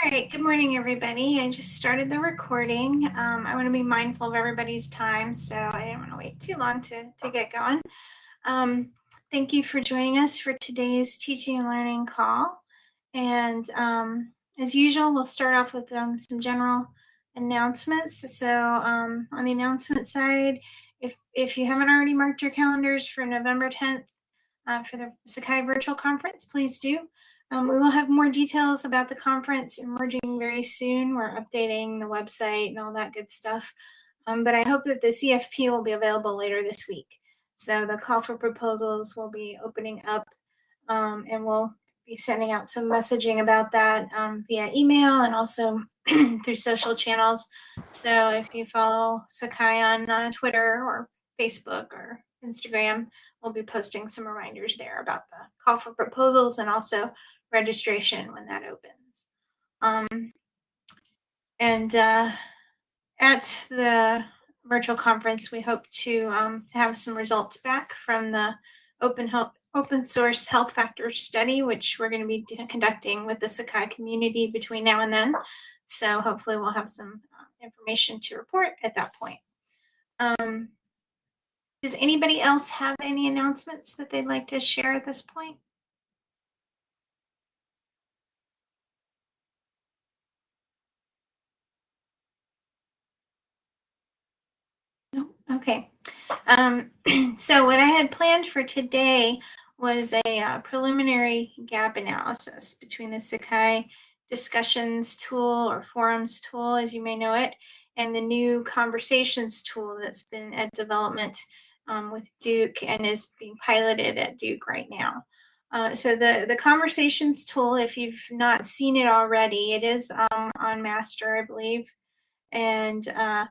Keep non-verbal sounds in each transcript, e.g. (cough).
All right, good morning, everybody. I just started the recording. Um, I want to be mindful of everybody's time, so I didn't want to wait too long to, to get going. Um, thank you for joining us for today's teaching and learning call. And um, as usual, we'll start off with um, some general announcements. So um, on the announcement side, if, if you haven't already marked your calendars for November 10th uh, for the Sakai Virtual Conference, please do. Um, we will have more details about the conference emerging very soon. We're updating the website and all that good stuff. Um, but I hope that the CFP will be available later this week. So the call for proposals will be opening up um, and we'll be sending out some messaging about that um, via email and also (clears throat) through social channels. So if you follow Sakai on uh, Twitter or Facebook or Instagram, we'll be posting some reminders there about the call for proposals and also registration when that opens. Um, and uh, at the virtual conference, we hope to, um, to have some results back from the open health open source health factors study, which we're going to be conducting with the Sakai community between now and then. So hopefully we'll have some uh, information to report at that point. Um, does anybody else have any announcements that they'd like to share at this point? Okay. Um, (clears throat) so what I had planned for today was a uh, preliminary gap analysis between the Sakai discussions tool or forums tool, as you may know it, and the new conversations tool that's been at development um, with Duke and is being piloted at Duke right now. Uh, so the, the conversations tool, if you've not seen it already, it is um, on master, I believe. And uh,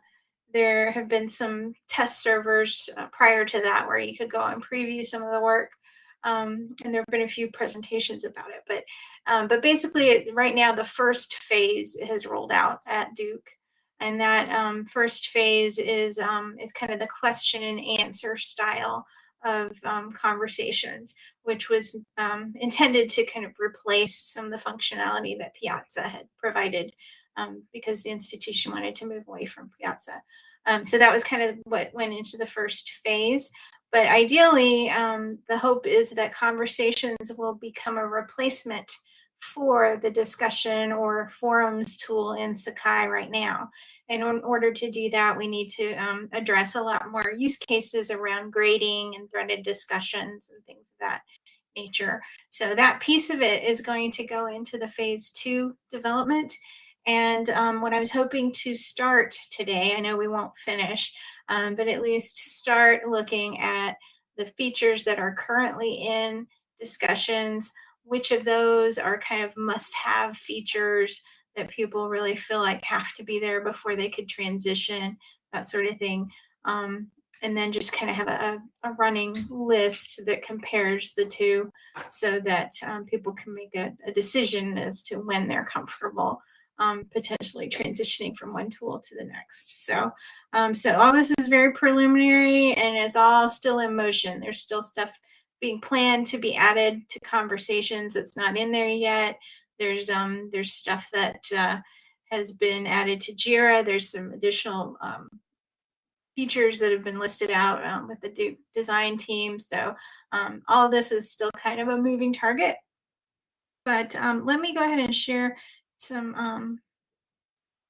there have been some test servers uh, prior to that where you could go and preview some of the work. Um, and there have been a few presentations about it, but um, but basically right now the first phase has rolled out at Duke, and that um, first phase is um, is kind of the question and answer style of um, conversations, which was um, intended to kind of replace some of the functionality that Piazza had provided um, because the institution wanted to move away from Piazza. Um, so that was kind of what went into the first phase. But ideally, um, the hope is that conversations will become a replacement for the discussion or forums tool in Sakai right now. And in order to do that, we need to um, address a lot more use cases around grading and threaded discussions and things of that nature. So that piece of it is going to go into the phase two development. And um, what I was hoping to start today, I know we won't finish, um, but at least start looking at the features that are currently in discussions, which of those are kind of must-have features that people really feel like have to be there before they could transition, that sort of thing. Um, and then just kind of have a, a, running list that compares the two so that um, people can make a, a, decision as to when they're comfortable um, potentially transitioning from one tool to the next. So, um, so all this is very preliminary and is all still in motion. There's still stuff being planned to be added to conversations that's not in there yet. There's um there's stuff that uh, has been added to Jira. There's some additional um, features that have been listed out um, with the design team. So um, all this is still kind of a moving target. But um, let me go ahead and share some um,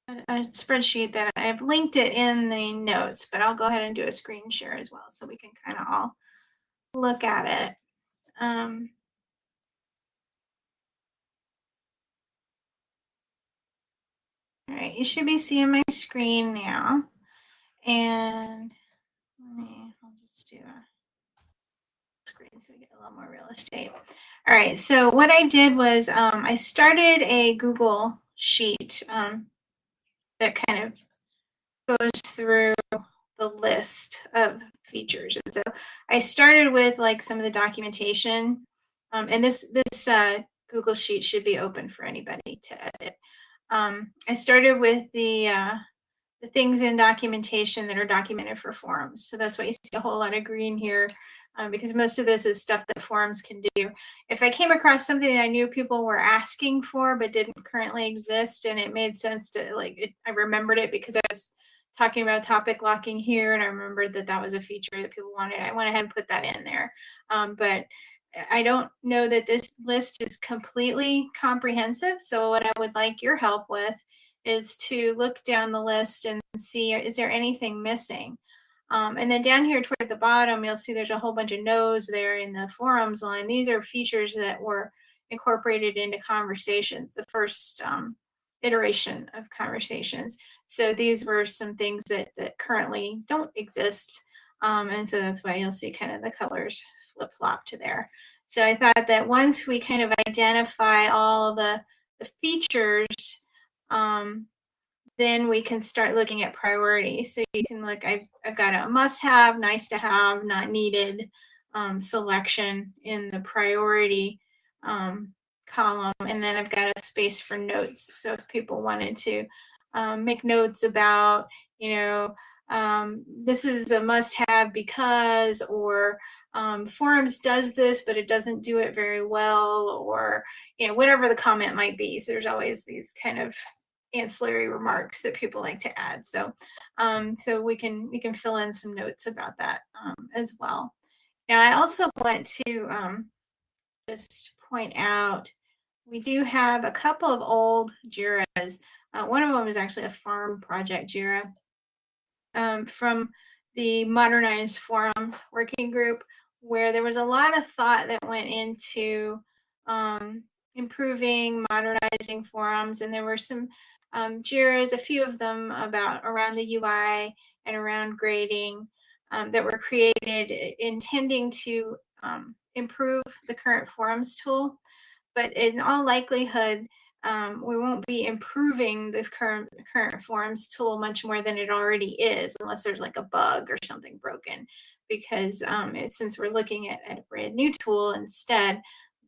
a, a spreadsheet that I've linked it in the notes, but I'll go ahead and do a screen share as well so we can kind of all look at it. Um, all right, you should be seeing my screen now. And let me, I'll just do a screen so we get a little more real estate. All right, so what I did was um, I started a Google sheet um, that kind of goes through the list of features. And so I started with like some of the documentation, um, and this this uh, Google sheet should be open for anybody to edit. Um, I started with the uh, the things in documentation that are documented for forums. So that's why you see a whole lot of green here um, because most of this is stuff that forums can do. If I came across something that I knew people were asking for but didn't currently exist and it made sense to like, it, I remembered it because I was talking about topic locking here and I remembered that that was a feature that people wanted. I went ahead and put that in there. Um, but I don't know that this list is completely comprehensive. So what I would like your help with is to look down the list and see, is there anything missing? Um, and then down here toward the bottom, you'll see there's a whole bunch of no's there in the forums line. These are features that were incorporated into conversations, the first um, iteration of conversations. So these were some things that, that currently don't exist. Um, and so that's why you'll see kind of the colors flip flop to there. So I thought that once we kind of identify all the, the features, um, then we can start looking at priority. So you can look, I've, I've got a must have, nice to have, not needed um, selection in the priority um, column. And then I've got a space for notes. So if people wanted to um, make notes about, you know, um, this is a must have because, or um, forums does this, but it doesn't do it very well, or, you know, whatever the comment might be. So there's always these kind of ancillary remarks that people like to add. So, um, so we can we can fill in some notes about that um, as well. Now, I also want to um, just point out we do have a couple of old JIRAs. Uh, one of them is actually a farm project JIRA um, from the Modernized Forums Working Group, where there was a lot of thought that went into um, improving, modernizing forums, and there were some um, JIRAs, a few of them about around the UI and around grading um, that were created intending to um, improve the current forums tool. But in all likelihood, um, we won't be improving the current current forums tool much more than it already is, unless there's like a bug or something broken. Because um, it, since we're looking at, at a brand new tool instead,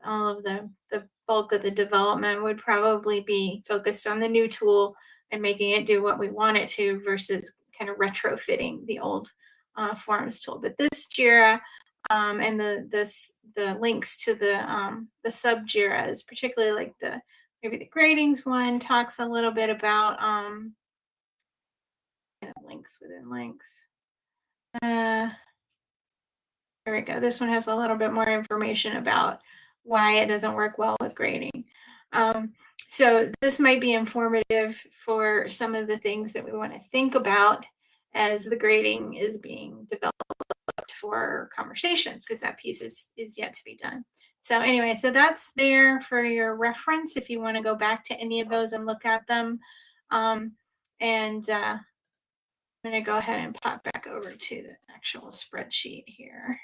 all of the, the bulk of the development would probably be focused on the new tool and making it do what we want it to versus kind of retrofitting the old uh, forums tool. But this JIRA um, and the this the links to the um, the sub JIRAs, particularly like the maybe the gradings one talks a little bit about um, links within links. Uh, there we go. This one has a little bit more information about why it doesn't work well with grading. Um, so this might be informative for some of the things that we want to think about as the grading is being developed for conversations because that piece is, is yet to be done. So anyway, so that's there for your reference if you want to go back to any of those and look at them. Um, and uh, I'm going to go ahead and pop back over to the actual spreadsheet here.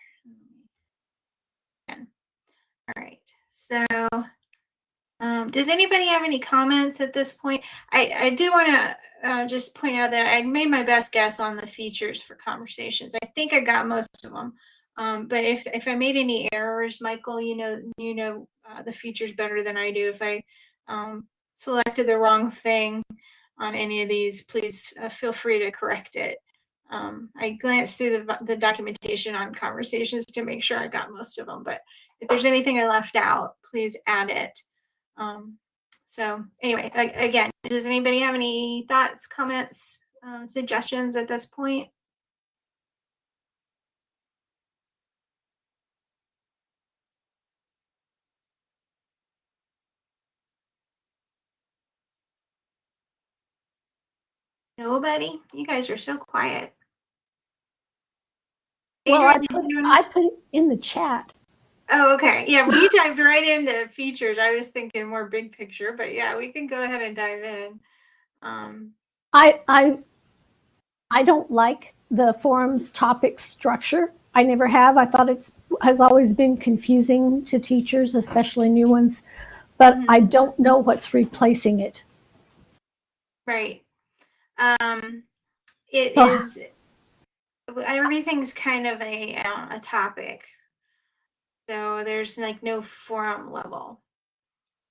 All right, so um, does anybody have any comments at this point? I, I do want to uh, just point out that I made my best guess on the features for conversations. I think I got most of them. Um, but if, if I made any errors, Michael, you know, you know uh, the features better than I do. If I um, selected the wrong thing on any of these, please uh, feel free to correct it. Um, I glanced through the, the documentation on conversations to make sure I got most of them, but if there's anything I left out, please add it. Um, so anyway, again, does anybody have any thoughts, comments, um, suggestions at this point? Nobody? You guys are so quiet. Well, I put, I put it in the chat. Oh, okay. Yeah, we (gasps) dived right into features. I was thinking more big picture, but yeah, we can go ahead and dive in. Um, I I I don't like the forums topic structure. I never have. I thought it has always been confusing to teachers, especially new ones. But mm -hmm. I don't know what's replacing it. Right. Um, it oh. is. Everything's kind of a uh, a topic so there's like no forum level.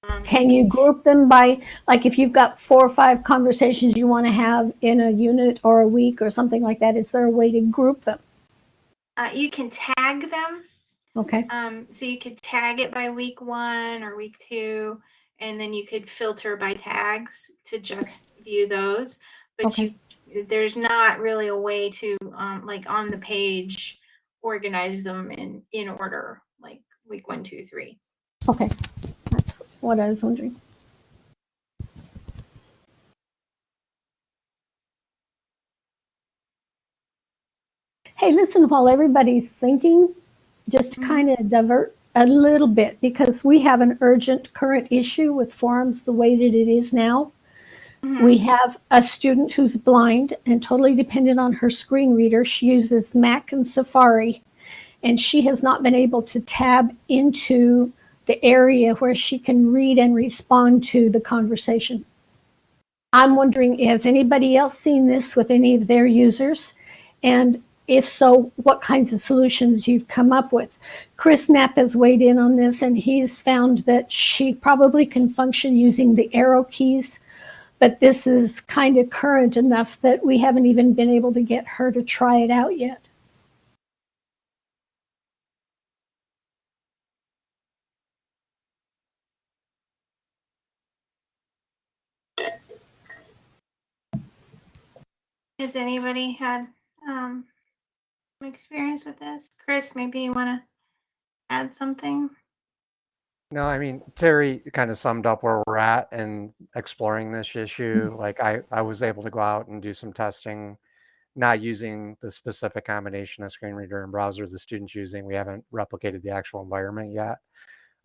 Um, Can you group them by, like if you've got four or five conversations you want to have in a unit or a week or something like that, is there a way to group them? Uh, you can tag them Okay, Um, so you could tag it by week one or week two, and then you could filter by tags to just view those. But Okay. you, there's not really a way to, um, like on the page, organize them in, in order, week one, two, three. okay. That's what I was wondering. Hey, listen, while everybody's thinking, just to Mhm. kind of divert a little bit because we have an urgent current issue with forums the way that it is now. We have a student who's blind and totally dependent on her screen reader. She uses Mac and Safari, and she has not been able to tab into the area where she can read and respond to the conversation. I'm wondering, has anybody else seen this with any of their users? And if so, what kinds of solutions you've come up with? Chris Knapp has weighed in on this, and he's found that she probably can function using the arrow keys but this is kind of current enough that we haven't even been able to get her to try it out yet. Has anybody had, um, experience with this? Chris, maybe you want to add something? No, I mean, Terry kind of summed up where we're at and exploring this issue. Like I, I was able to go out and do some testing, not using the specific combination of screen reader and browser the student's using. We haven't replicated the actual environment yet.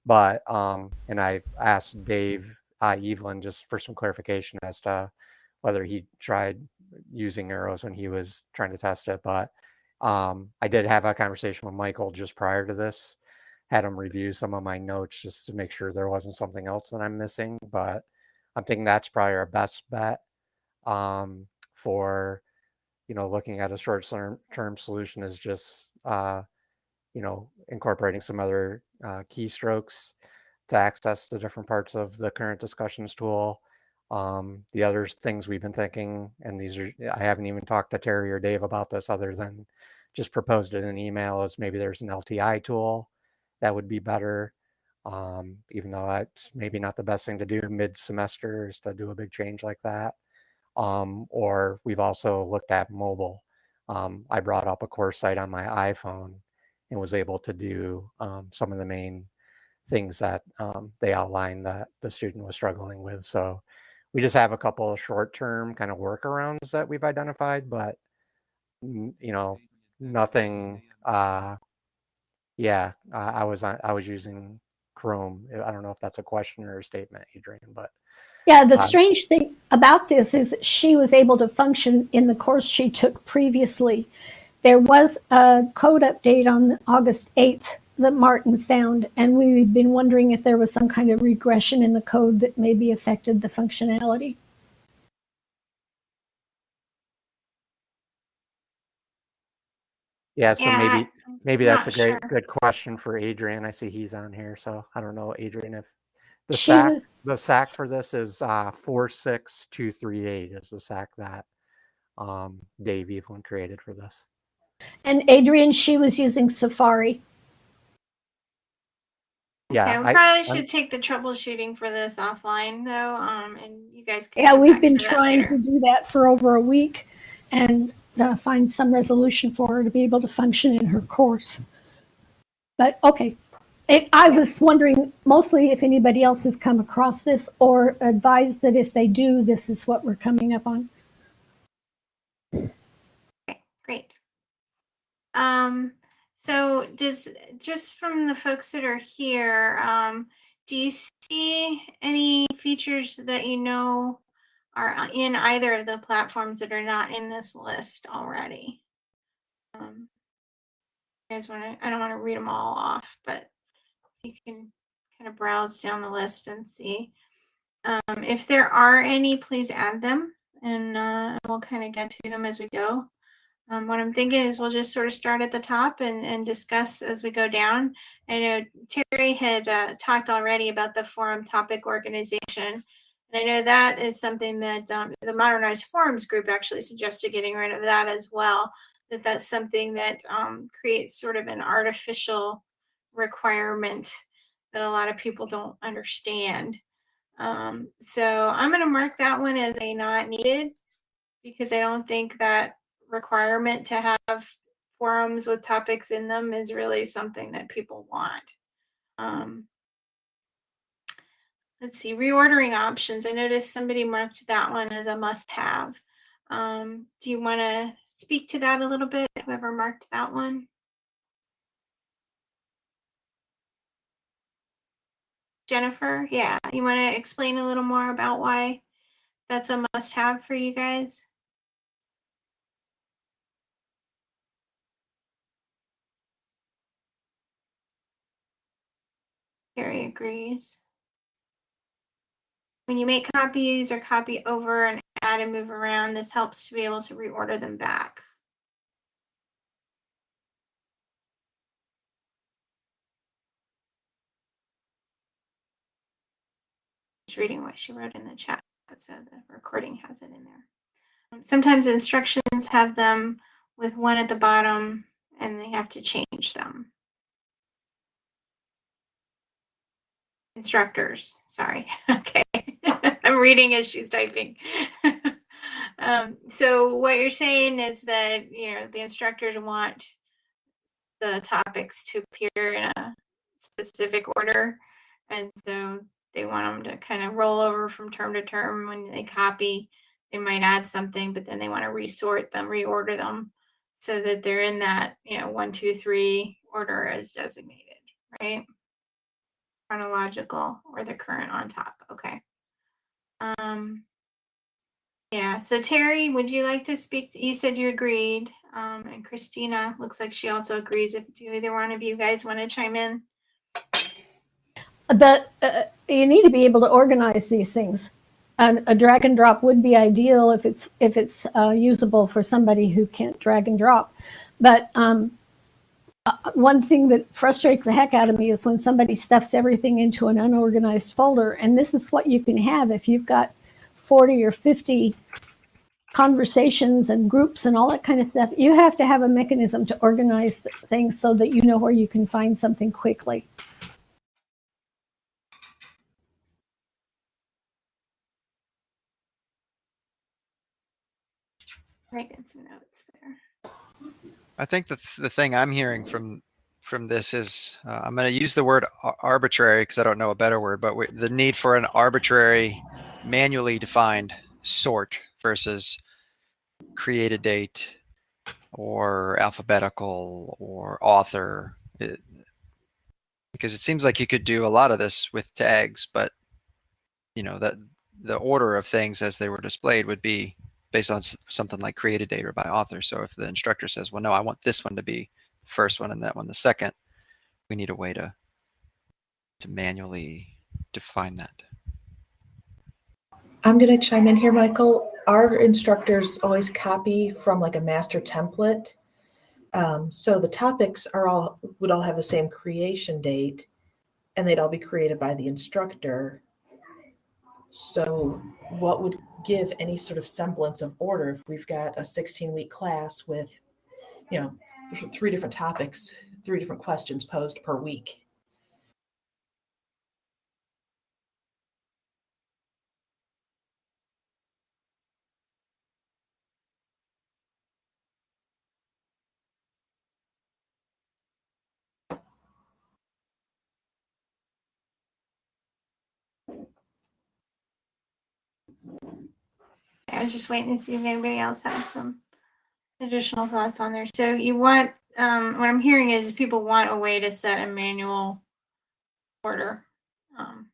But, um, and I asked Dave uh, Evelyn just for some clarification as to whether he tried using arrows when he was trying to test it. But um, I did have a conversation with Michael just prior to this had him review some of my notes just to make sure there wasn't something else that I'm missing. But I'm thinking that's probably our best bet um, for, you know, looking at a short term, solution is just, uh, you know, incorporating some other uh, keystrokes to access the different parts of the current discussions tool. Um, the other things we've been thinking, and these are, I haven't even talked to Terry or Dave about this other than just proposed it in an email is maybe there's an LTI tool that would be better. Um, even though that's maybe not the best thing to do mid semester is to do a big change like that. Um, or we've also looked at mobile. Um, I brought up a course site on my iPhone and was able to do um, some of the main things that um, they outlined that the student was struggling with. So we just have a couple of short term kind of workarounds that we've identified, but you know, nothing uh, yeah, uh, I was I was using Chrome. I don't know if that's a question or a statement, Adrian, but Yeah, the Uh, strange thing about this is she was able to function in the course she took previously. There was a code update on August 8th that Martin found, and we've been wondering if there was some kind of regression in the code that maybe affected the functionality. yeah, so Yeah, maybe maybe that's a great sure. good question for Adrian. I see he's on here, so I don't know, Adrian, if the She SAK was- the SAK for this is uh four six two three eight is the SAK that um Dave Evelyn created for this. And Adrian, she was using Safari. Yeah, Okay, we I- probably I'm- should take the troubleshooting for this offline though, um, and you guys can. Yeah, we've been to trying later. to do that for over a week and uh, find some resolution for her to be able to function in her course. But okay, I- I was wondering mostly if anybody else has come across this or advised that if they do, this is what we're coming up on. Okay, great. Um, so does, just from the folks that are here, um, do you see any features that you know are in either of the platforms that are not in this list already? Um, you guys want to, I don't want to read them all off, but you can kind of browse down the list and see. Um, if there are any, please add them and uh, we'll kind of get to them as we go. Um, what I'm thinking is we'll just sort of start at the top and, and discuss as we go down. I know Terry had uh, talked already about the forum topic organization. And I know that is something that um, the Modernized Forums group actually suggested getting rid of that as well. That that's something that um, creates sort of an artificial requirement that a lot of people don't understand. Um, so I'm going to mark that one as a not needed because I don't think that requirement to have forums with topics in them is really something that people want. Um, let's see, reordering options. I noticed somebody marked that one as a must have. Um, do you want to speak to that a little bit? Whoever marked that one? Jennifer, yeah, you want to explain a little more about why that's a must have for you guys? Gary agrees. When you make copies or copy over and add and move around, this helps to be able to reorder them back. Just reading what she wrote in the chat, so the recording has it in there. Sometimes instructions have them with one at the bottom and they have to change them. Instructors, sorry. (laughs) Okay. (laughs) I'm reading as she's typing. (laughs) um, so what you're saying is that, you know, the instructors want the topics to appear in a specific order. And so they want them to kind of roll over from term to term when they copy. They might add something, but then they want to resort them, reorder them so that they're in that, you know, one, two, three order as designated, right? Chronological or the current on top. Okay. Um, yeah, so Terry, would you like to speak? To, you said you agreed. Um, and Christina looks like she also agrees. If do either one of you guys want to chime in? The, uh, you need to be able to organize these things. And a drag and drop would be ideal if it's if it's uh, usable for somebody who can't drag and drop. But um, uh, one thing that frustrates the heck out of me is when somebody stuffs everything into an unorganized folder. And this is what you can have if you've got 40 or 50 conversations and groups and all that kind of stuff. You have to have a mechanism to organize things so that you know where you can find something quickly. Writing some notes there. I think the, th- the thing I'm hearing from, from this is, uh, I'm gonna use the word ar- arbitrary because I don't know a better word, but we- the need for an arbitrary manually defined sort versus create a date or alphabetical or author. It- Because it seems like you could do a lot of this with tags, but you know, that the order of things as they were displayed would be based on something like create a date or by author. So if the instructor says, well, no, I want this one to be the first one and that one the second, we need a way to to manually define that. I'm going to chime in here, Michael. Our instructors always copy from like a master template. Um, so the topics are all would all have the same creation date and they'd all be created by the instructor. So what would give any sort of semblance of order if we've got a 16 week class with, you know, th- three different topics, three different questions posed per week? I was just waiting to see if anybody else had some additional thoughts on there. So you want, um, what I'm hearing is people want a way to set a manual order um,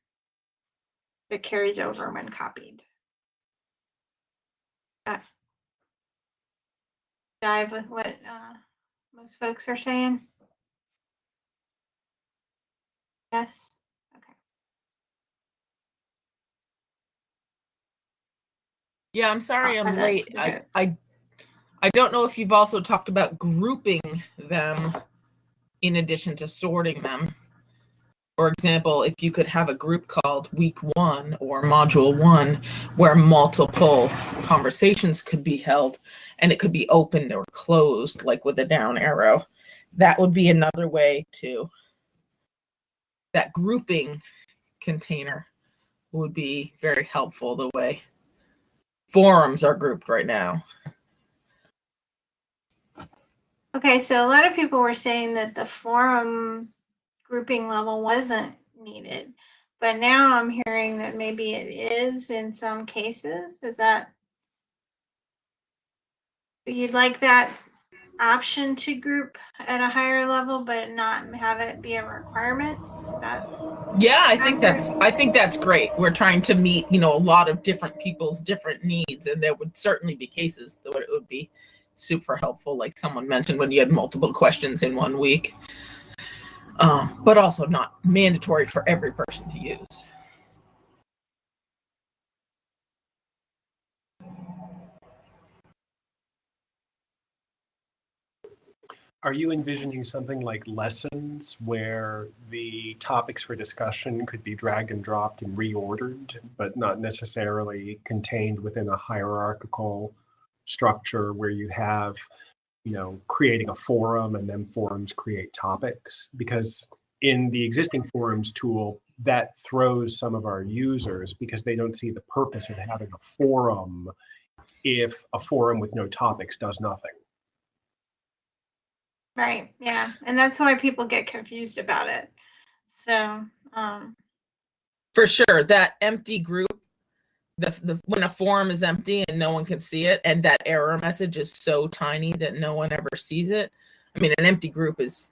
that carries over when copied. That dive with what uh, most folks are saying? Yes? Okay. Yeah, I'm sorry Oh, I'm late. I. I I don't know if you've also talked about grouping them in addition to sorting them. For example, if you could have a group called week one or module one where multiple conversations could be held and it could be opened or closed, like with a down arrow, that would be another way to that grouping container would be very helpful the way forums are grouped right now. Okay, so a lot of people were saying that the forum grouping level wasn't needed, but now I'm hearing that maybe it is in some cases. Is that you'd like that option to group at a higher level, but not have it be a requirement? Is that Yeah, I think that's I think that's great. We're trying to meet, you know, a lot of different people's different needs, and there would certainly be cases that it would be super helpful, like someone mentioned when you had multiple questions in one week. Um, but also not mandatory for every person to use. Are you envisioning something like lessons where the topics for discussion could be dragged and dropped and reordered, but not necessarily contained within a hierarchical structure where you have, you know, creating a forum and then forums create topics? Because in the existing forums tool, that throws some of our users because they don't see the purpose of having a forum if a forum with no topics does nothing. Right? Yeah, and that's why people get confused about it. So, um, For sure, that empty group, the, the when a forum is empty and no one can see it, and that error message is so tiny that no one ever sees it. I mean, an empty group is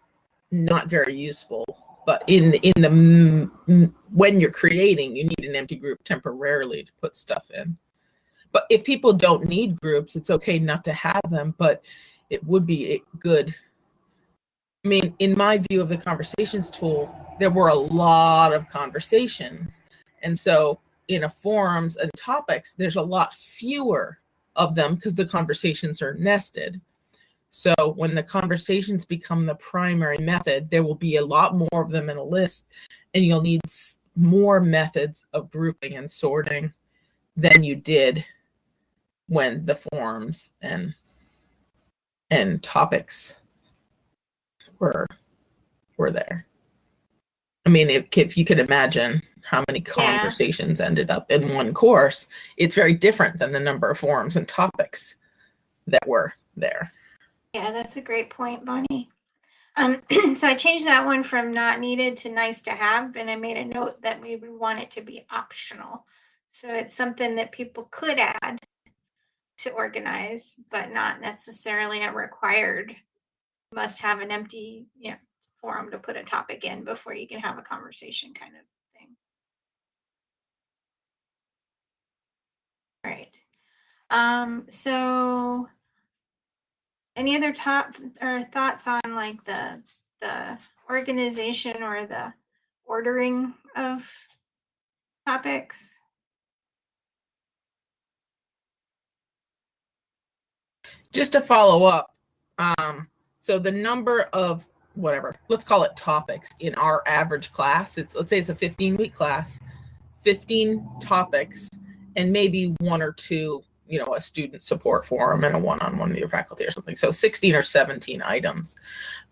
not very useful. But in in the when you're creating, you need an empty group temporarily to put stuff in. But if people don't need groups, it's okay not to have them. But it would be good. I mean, in my view of the conversations tool, there were a lot of conversations. And so in a forums and topics, there's a lot fewer of them because the conversations are nested. So when the conversations become the primary method, there will be a lot more of them in a list, and you'll need more methods of grouping and sorting than you did when the forums and and topics were were there. I mean, if, if you could imagine how many Yeah. conversations ended up in one course, it's very different than the number of forums and topics that were there. yeah, that's a great point, Bonnie. Um, (clears throat) so I changed that one from not needed to nice to have, and I made a note that we would want it to be optional. So it's something that people could add to organize, but not necessarily a required must have an empty, you know, forum to put a topic in before you can have a conversation kind of thing. Right. Um, so any other top or thoughts on like the the organization or the ordering of topics? just to follow up um so the number of whatever let's call it topics in our average class it's let's say it's a 15 week class 15 topics and maybe one or two you know a student support forum and a one-on-one with your faculty or something. So 16 or 17 items.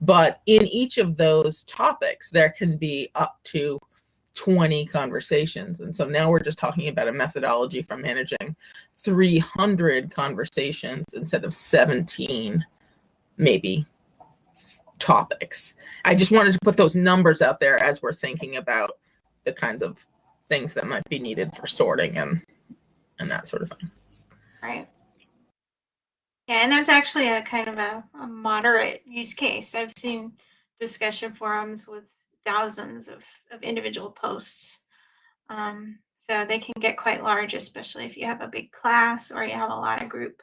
But in each of those topics there can be up to 20 conversations. And so now we're just talking about a methodology for managing 300 conversations instead of 17 maybe topics i just wanted to put those numbers out there as we're thinking about the kinds of things that might be needed for sorting and and that sort of thing Right. Yeah, and that's actually a kind of a, a moderate use case. I've seen discussion forums with thousands of, of individual posts. Um, so they can get quite large, especially if you have a big class or you have a lot of group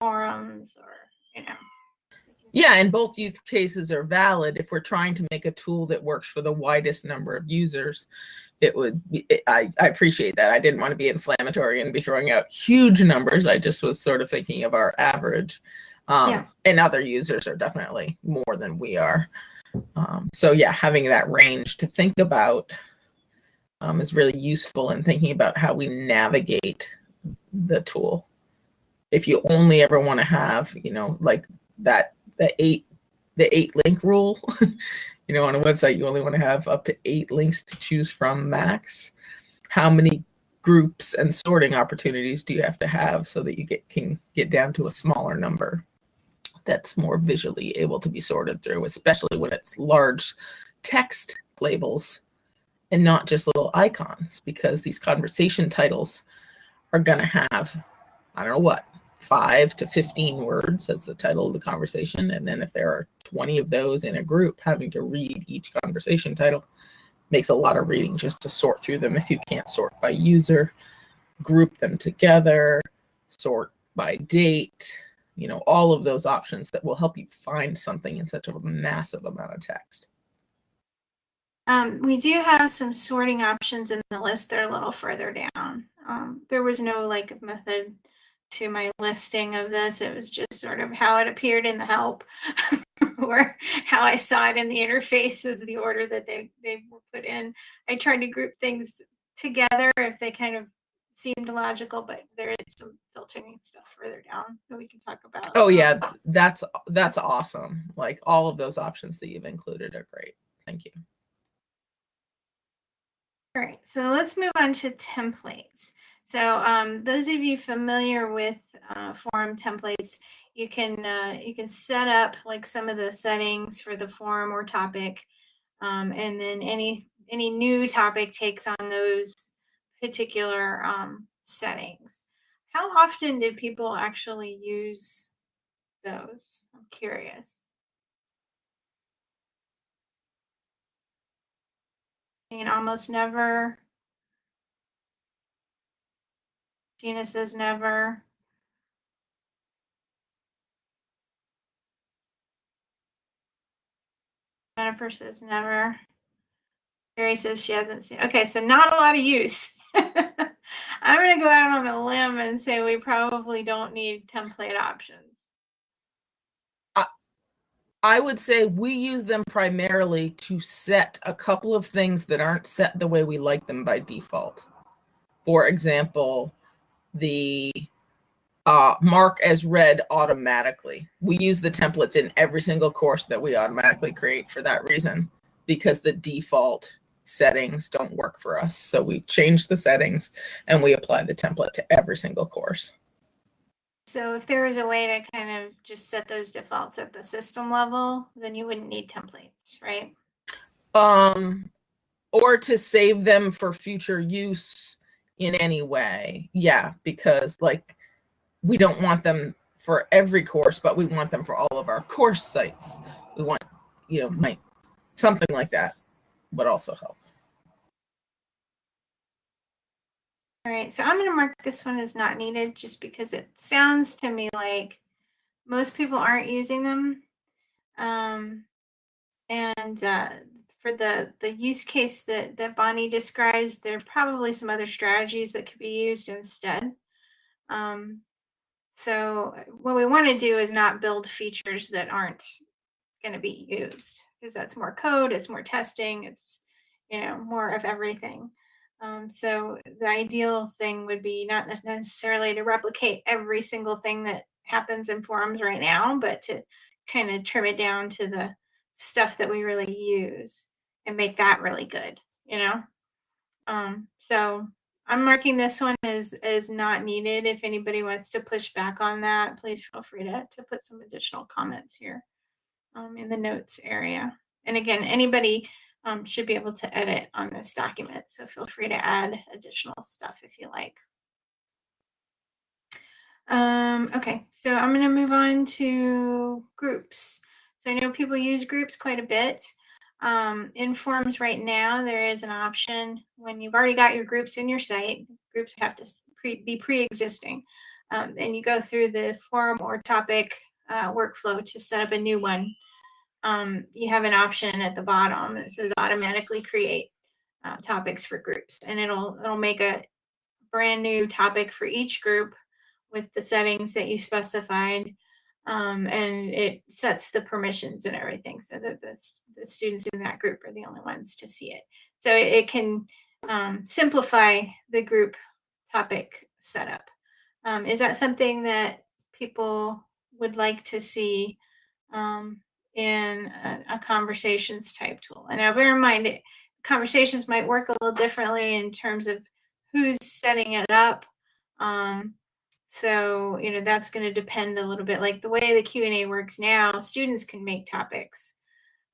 forums or, you know. Yeah, and both use cases are valid. If we're trying to make a tool that works for the widest number of users, it would. Be, I I appreciate that. I didn't want to be inflammatory and be throwing out huge numbers. I just was sort of thinking of our average. Um, Yeah. And other users are definitely more than we are. Um, so yeah, having that range to think about um, is really useful in thinking about how we navigate the tool. If you only ever want to have, you know, like that the eight the eight link rule. (laughs) you know, on a website, you only want to have up to eight links to choose from max. How many groups and sorting opportunities do you have to have so that you get can get down to a smaller number that's more visually able to be sorted through, especially when it's large text labels and not just little icons, because these conversation titles are going to have, I don't know what, five to 15 words as the title of the conversation. And then if there are 20 of those in a group, having to read each conversation title makes a lot of reading just to sort through them. If you can't sort by user, group them together, sort by date, you know, all of those options that will help you find something in such a massive amount of text. Um, we do have some sorting options in the list. They're a little further down. Um, there was no like method to my listing of this. It was just sort of how it appeared in the help (laughs) or how I saw it in the interface as the order that they, they were put in. I tried to group things together if they kind of seemed logical, but there is some filtering stuff further down that we can talk about. Oh yeah, that's that's awesome. Like all of those options that you've included are great. Thank you. All right, so let's move on to templates. So um, those of you familiar with uh, forum templates, you can uh, you can set up like some of the settings for the forum or topic, um, and then any any new topic takes on those particular um, settings. How often do people actually use those? I'm curious. I mean, almost never. Gina says never. Jennifer says never. Mary says she hasn't seen. Okay, so not a lot of use. (laughs) I'm going to go out on a limb and say we probably don't need template options. I would say we use them primarily to set a couple of things that aren't set the way we like them by default. For example, the uh, mark as read automatically. We use the templates in every single course that we automatically create for that reason, because the default settings don't work for us. So we've changed the settings and we apply the template to every single course. So if there was a way to kind of just set those defaults at the system level, then you wouldn't need templates, right? Um, or to save them for future use in any way. Yeah, because like we don't want them for every course, but we want them for all of our course sites. We want, you know, might something like that would also help. All right, so I'm going to mark this one as not needed just because it sounds to me like most people aren't using them. Um, and uh, for the, the use case that, that Bonnie describes, there are probably some other strategies that could be used instead. Um, so what we want to do is not build features that aren't going to be used because that's more code, it's more testing, it's you know more of everything. Um, so the ideal thing would be not necessarily to replicate every single thing that happens in forums right now, but to kind of trim it down to the stuff that we really use and make that really good, you know? Um, so I'm marking this one as, as not needed. If anybody wants to push back on that, please feel free to, to put some additional comments here um, in the notes area. And again, anybody um, should be able to edit on this document. So feel free to add additional stuff if you like. Um, okay, so I'm going to move on to groups. So I know people use groups quite a bit. Um, in Forums right now, there is an option when you've already got your groups in your site, groups have to pre be pre-existing. Um, and you go through the forum or topic uh, workflow to set up a new one um, you have an option at the bottom that says automatically create uh, topics for groups and it'll it'll make a brand new topic for each group with the settings that you specified um, and it sets the permissions and everything so that the, the students in that group are the only ones to see it so it, it can um, simplify the group topic setup um, is that something that people would like to see um, in a, a conversations type tool. And now bear in mind, it- conversations might work a little differently in terms of who's setting it up. Um, so you know that's going to depend a little bit. Like the way the Q and A works now, students can make topics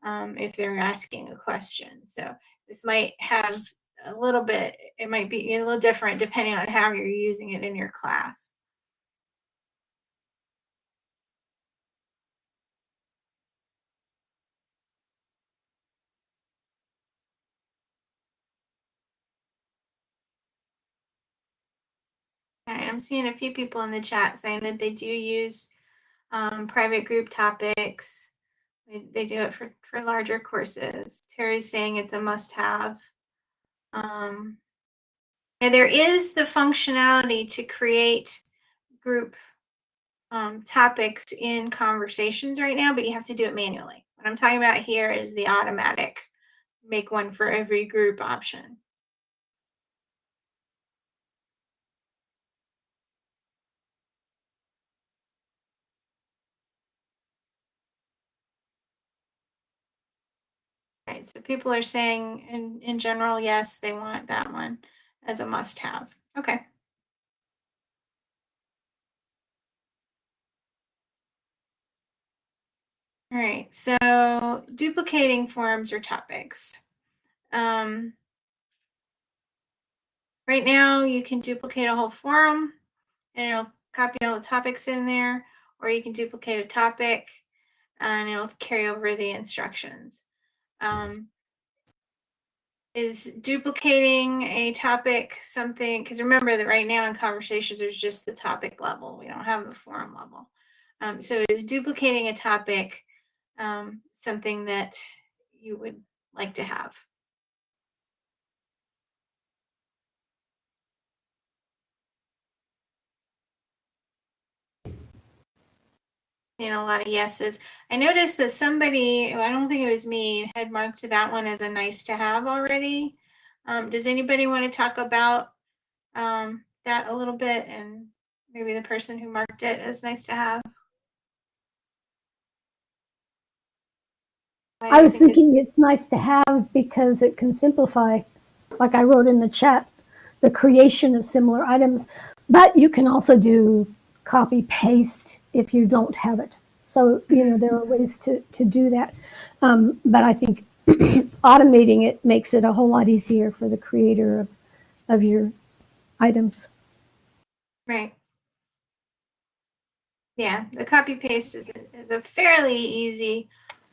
um, if they're asking a question. So this might have a little bit. It might be a little different depending on how you're using it in your class. Right, I'm seeing a few people in the chat saying that they do use um, private group topics. They, do it for, for larger courses. Terry's saying it's a must have. Um, and there is the functionality to create group um, topics in conversations right now, but you have to do it manually. What I'm talking about here is the automatic make one for every group option. Right, so people are saying in, in general, yes, they want that one as a must have. Okay. All right, so duplicating forums or topics. Um, right now, you can duplicate a whole forum and it'll copy all the topics in there, or you can duplicate a topic and it'll carry over the instructions. Um, is duplicating a topic something because remember that right now in conversations there's just the topic level. We don't have the forum level. Um, so is duplicating a topic um, something that you would like to have and a lot of yeses. I noticed that somebody, I don't think it was me, had marked that one as a nice to have already. Um, does anybody want to talk about um, that a little bit and maybe the person who marked it as nice to have? Do I was think it's- thinking it's nice to have because it can simplify, like I wrote in the chat, the creation of similar items. But you can also do copy paste if you don't have it. So, you know, there are ways to, to do that. Um, but I think (clears throat) automating it makes it a whole lot easier for the creator of, of your items. Right. Yeah, the copy paste is a, is a fairly easy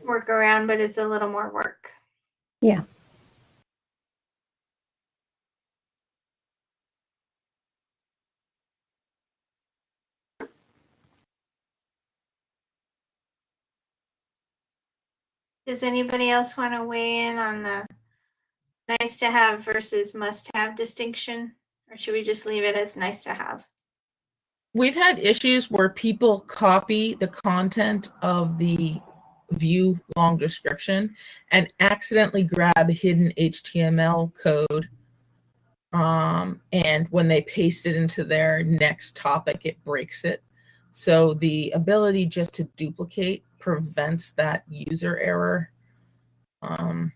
workaround, but it's a little more work. Yeah. Does anybody else want to weigh in on the nice to have versus must have distinction? Or should we just leave it as nice to have? We've had issues where people copy the content of the view long description and accidentally grab hidden HTML code. Um, and when they paste it into their next topic, it breaks it. So the ability just to duplicate prevents that user error. Um,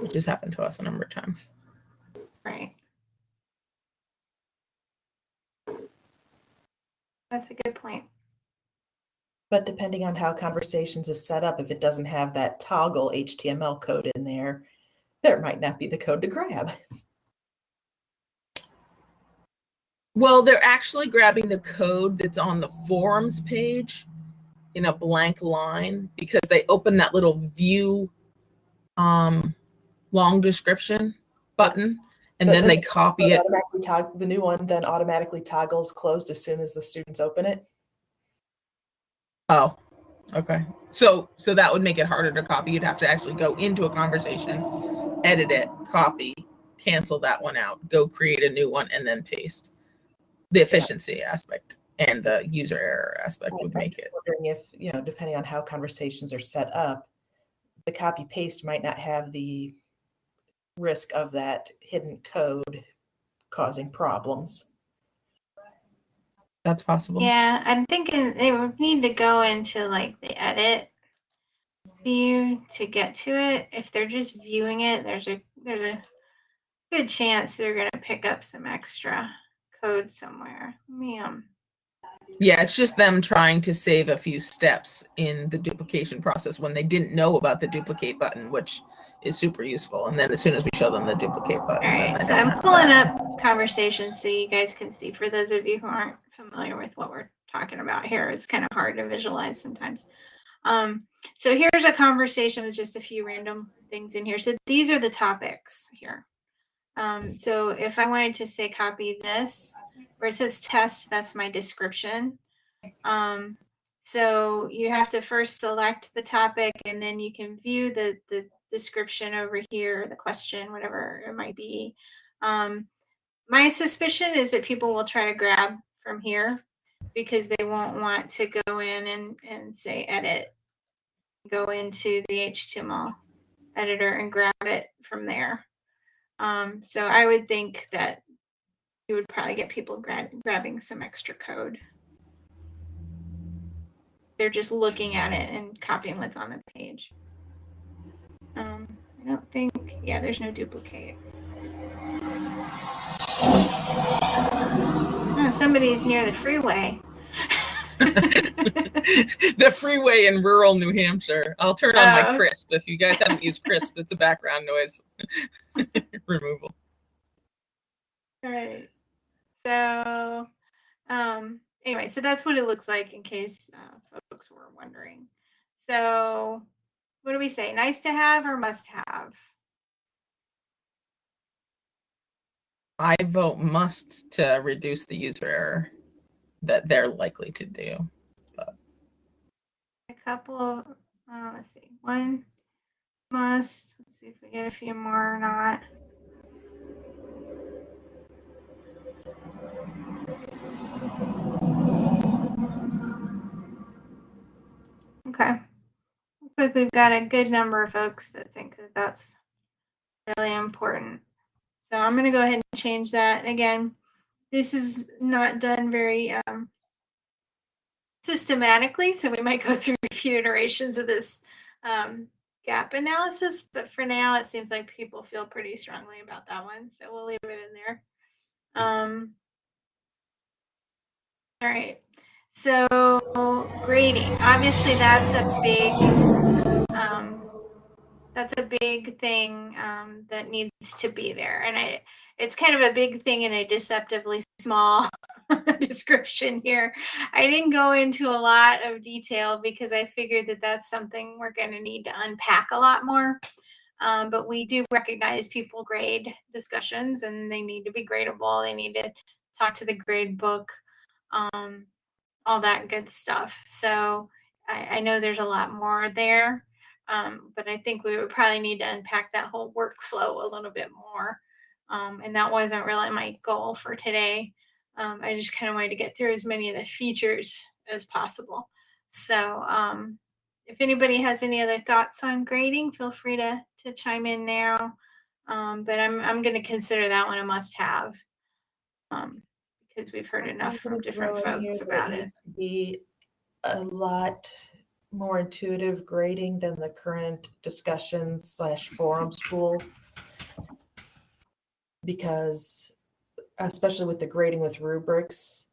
which has happened to us a number of times. Right. That's a good point. But depending on how conversations is set up, if it doesn't have that toggle HTML code in there, there might not be the code to grab. (laughs) Well, they're actually grabbing the code that's on the forums page in a blank line because they open that little view um, long description button and But then they copy It it. automatically tog- the new one then automatically toggles closed as soon as the students open it. Oh, okay. So so that would make it harder to copy. You'd have to actually go into a conversation, edit it, copy, cancel that one out, go create a new one, and then paste. The efficiency aspect and the user error aspect would make it. Wondering if, you know, depending on how conversations are set up, the copy paste might not have the risk of that hidden code causing problems. That's possible. Yeah, I'm thinking they would need to go into like the edit view to get to it. If they're just viewing it, there's a there's a good chance they're gonna pick up some extra code somewhere. Um Yeah, it's just them trying to save a few steps in the duplication process when they didn't know about the duplicate button, which is super useful. And then as soon as we show them the duplicate button, All right, So I'm pulling that. up conversations so you guys can see for those of you who aren't familiar with what we're talking about here. It's kind of hard to visualize sometimes. Um, so here's a conversation with just a few random things in here. So these are the topics here. Um, so if I wanted to say copy this, where it says test, that's my description. Um, so you have to first select the topic and then you can view the, the description over here, the question, whatever it might be. Um, my suspicion is that people will try to grab from here because they won't want to go in and, and say edit, go into the HTML editor and grab it from there. Um, so I would think that you would probably get people gra- grabbing some extra code. They're just looking at it and copying what's on the page. Um, I don't think, yeah, there's no duplicate. Oh, somebody's near the freeway. (laughs) the freeway in rural New Hampshire. I'll turn on my Oh. Krisp. If you guys haven't used Krisp, it's a background noise (laughs) removal. All right. So, um, anyway, so that's what it looks like in case uh, folks were wondering. So, what do we say? Nice to have or must have? I vote must to reduce the user error that they're likely to do. But. A couple uh, let's see, one must. Let's see if we get a few more or not. Okay. Looks like we've got a good number of folks that think that that's really important. So I'm going to go ahead and change that. Again, this is not done very um, systematically, so we might go (laughs) through a few iterations of this um, gap analysis. But for now, it seems like people feel pretty strongly about that one, so we'll leave it in there. Um, all right. So grading, obviously that's a big, um, that's a big thing um, that needs to be there, and I, it's kind of a big thing in a deceptively small (laughs) description here. I didn't go into a lot of detail because I figured that that's something we're going to need to unpack a lot more. Um, but we do recognize people grade discussions, and they need to be gradable. They need to talk to the grade book. Um, all that good stuff. So I, I know there's a lot more there, um, but I think we would probably need to unpack that whole workflow a little bit more. Um, and that wasn't really my goal for today. Um, I just kind of wanted to get through as many of the features as possible. So um, if anybody has any other thoughts on grading, feel free to, to chime in now. Um, but I'm, I'm going to consider that one a must have. Um, because we've heard enough from different throw in here folks about it. needs to Be a lot more intuitive grading than the current discussion slash forums tool. Because especially with the grading with rubrics,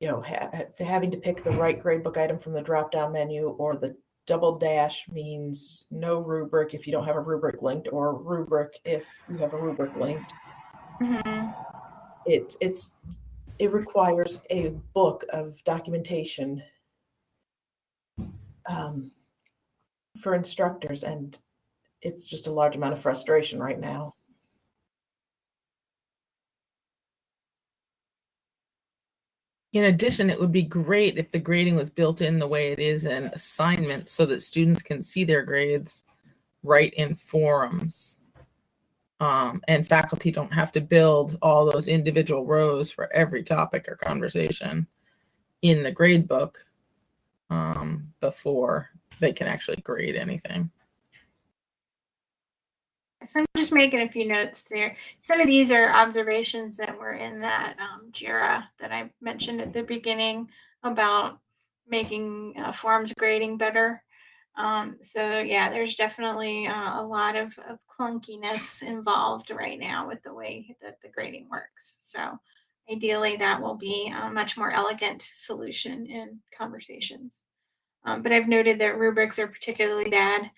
you know, ha- ha- having to pick the right gradebook item from the drop-down menu or the double dash means no rubric if you don't have a rubric linked or rubric if you have a rubric linked. Mhm. it it's it requires a book of documentation um, for instructors and it's just a large amount of frustration right now In addition, it would be great if the grading was built in the way it is in assignments so that students can see their grades right in forums. Um, and faculty don't have to build all those individual rows for every topic or conversation in the grade book um, before they can actually grade anything. So I'm just making a few notes there. Some of these are observations that were in that um, JIRA that I mentioned at the beginning about making uh, forums grading better. Um, so yeah, there's definitely uh, a lot of, of clunkiness involved right now with the way that the grading works. So ideally that will be a much more elegant solution in conversations. Um, but I've noted that rubrics are particularly bad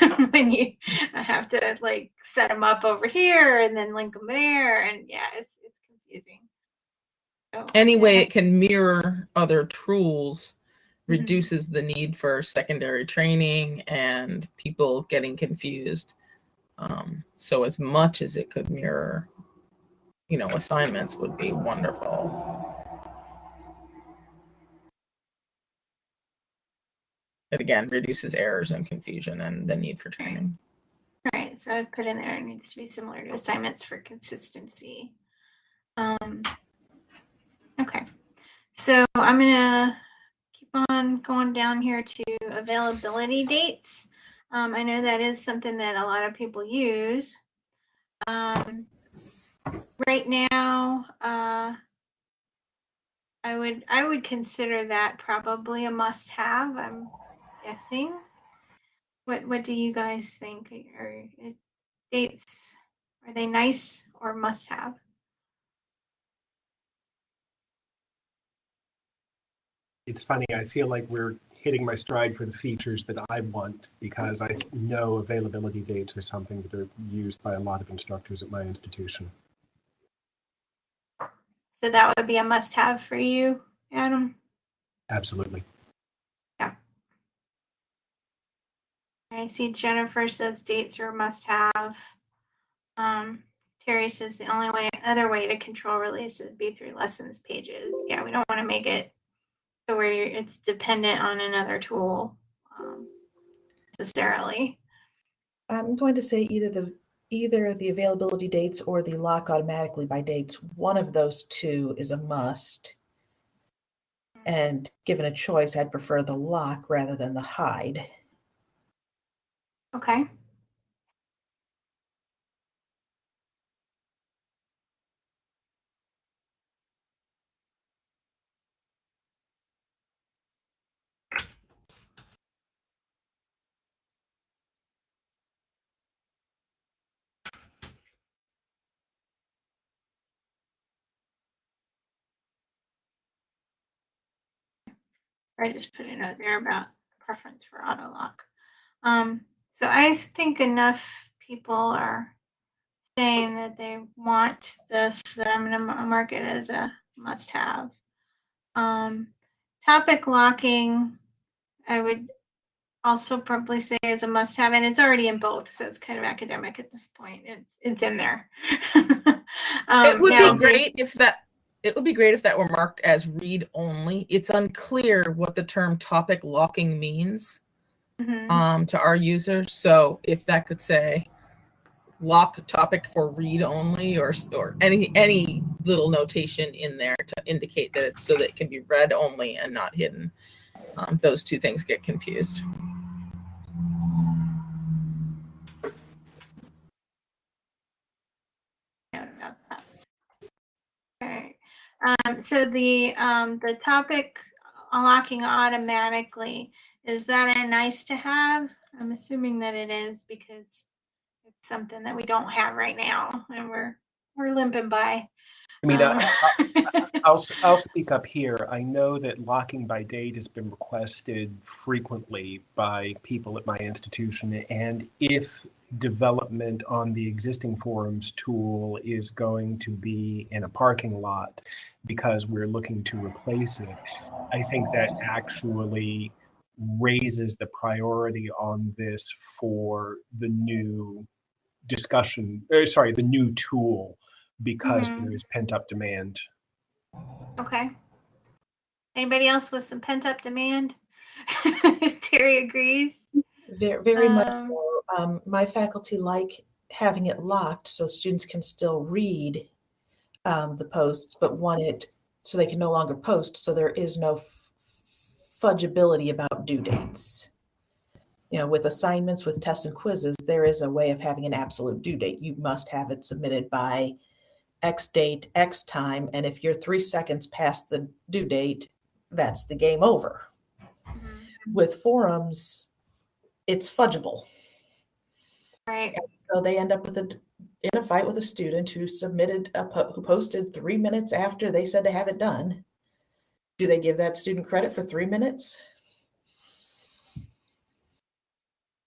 (laughs) when you have to like set them up over here and then link them there, and yeah, it's it's confusing. So, Any way yeah. it can mirror other tools Mhm. reduces the need for secondary training and people getting confused. Um, so as much as it could mirror, you know, assignments would be wonderful. It again reduces errors and confusion and the need for training. All right, so I've put in there it needs to be similar to assignments for consistency. Um, okay, so I'm gonna keep on going down here to availability dates. Um, I know that is something that a lot of people use. Um, right now, uh, I would I would consider that probably a must-have. I'm guessing. What what do you guys think? Are dates are they nice or must have? It's funny, I feel like we're hitting my stride for the features that I want because I know availability dates are something that are used by a lot of instructors at my institution. So that would be a must have for you, Adam. Absolutely. Yeah. I see Jennifer says dates are a must have. Um, Terry says the only way other way to control release would be through lessons pages. Yeah, we don't want to make it to where you're, it's dependent on another tool um, necessarily. I'm going to say either the either the availability dates or the lock automatically by dates. One of those two is a must. And given a choice, I'd prefer the lock rather than the hide. Okay. I just put a note there about preference for auto lock. Um, so I think enough people are saying that they want this that I'm going to mark it as a must have. Um, topic locking, I would also probably say is a must have, and it's already in both, so it's kind of academic at this point. It's it's in there. (laughs) um, it would now be great if that it would be great if that were marked as read only. It's unclear what the term topic locking means Mhm. um, to our users. So if that could say lock topic for read only or or any any little notation in there to indicate that it's so that it can be read only and not hidden. Um, those two things get confused. note about that. Okay. Um, so the um, the topic unlocking automatically is that a nice to have? I'm assuming that it is because it's something that we don't have right now, and we're we're limping by. I mean, Um, I, I, (laughs) I'll, speak up here. I know that locking by date has been requested frequently by people at my institution. And if development on the existing forums tool is going to be in a parking lot because we're looking to replace it, I think that actually raises the priority on this for the new discussion, uh, sorry, the new tool because Mhm. there is pent up demand. okay. Anybody else with some pent up demand? (laughs) Terry agrees. Very, very much Um, so. Um, my faculty like having it locked so students can still read um, the posts, but want it so they can no longer post. So there is no f- fudgeability about due dates. you know, with assignments, with tests and quizzes, there is a way of having an absolute due date. You must have it submitted by X date, X time. And if you're three seconds past the due date, that's the game over. Mm-hmm. With forums, it's fudgeable. Right. So they end up with a in a fight with a student who submitted a po- who posted three minutes after they said to have it done. Do they give that student credit for three minutes?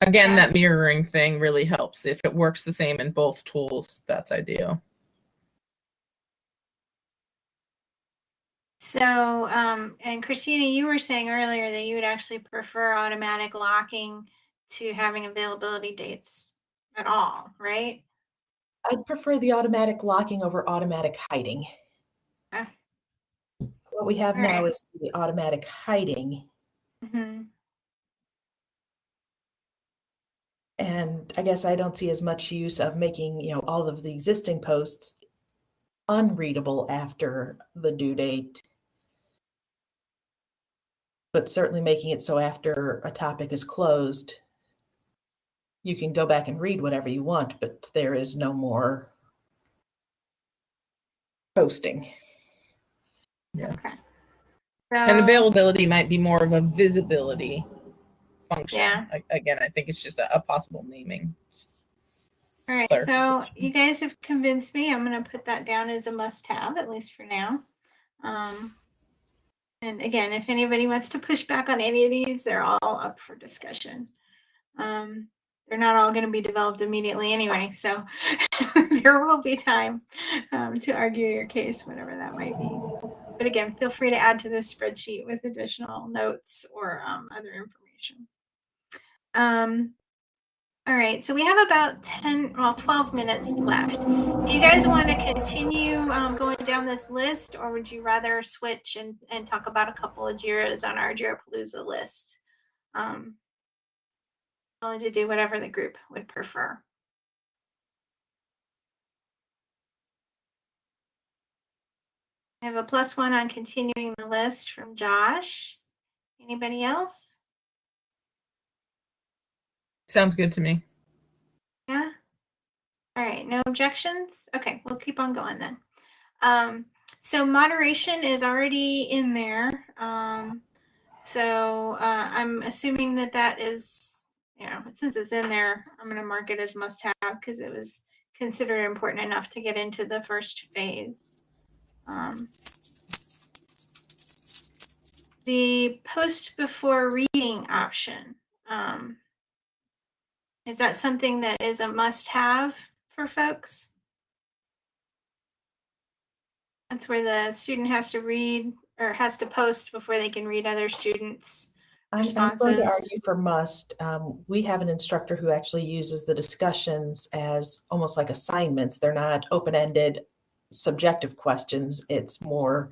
Again, that mirroring thing really helps. If it works the same in both tools, that's ideal. So, um, and Christina, you were saying earlier that you would actually prefer automatic locking to having availability dates at all, right? I'd prefer the automatic locking over automatic hiding. Okay. What we have now Alright. is the automatic hiding. hmm And I guess I don't see as much use of making, you know, all of the existing posts unreadable after the due date. But certainly making it so after a topic is closed, you can go back and read whatever you want, but there is no more posting. Yeah. Okay. And availability might be more of a visibility function. Yeah. A- Again, I think it's just a, a possible naming. All right, so you guys have convinced me. I'm gonna put that down as a must-have, at least for now. Um, and again, if anybody wants to push back on any of these, they're all up for discussion. Um, they're not all gonna be developed immediately anyway, so (laughs) there will be time um, to argue your case, whatever that might be. But again, feel free to add to this spreadsheet with additional notes or um, other information. Um, all right, so we have about 10, well, 12 minutes left. Do you guys want to continue um, going down this list or would you rather switch and, and talk about a couple of JIRAs on our JIRAPalooza list? Um, willing to do whatever the group would prefer. I have a plus one on continuing the list from Josh. Anybody else? Sounds good to me. Yeah. All right, no objections? Okay, we'll keep on going then. Um, so moderation is already in there. Um, so uh, I'm assuming that that is, you know, since it's in there, I'm going to mark it as must have because it was considered important enough to get into the first phase. Um, the post before reading option. Um, is that something that is a must have for folks? That's where the student has to read or has to post before they can read other students. I'm, I'm going to argue for must. Um, we have an instructor who actually uses the discussions as almost like assignments. They're not open-ended, subjective questions. It's more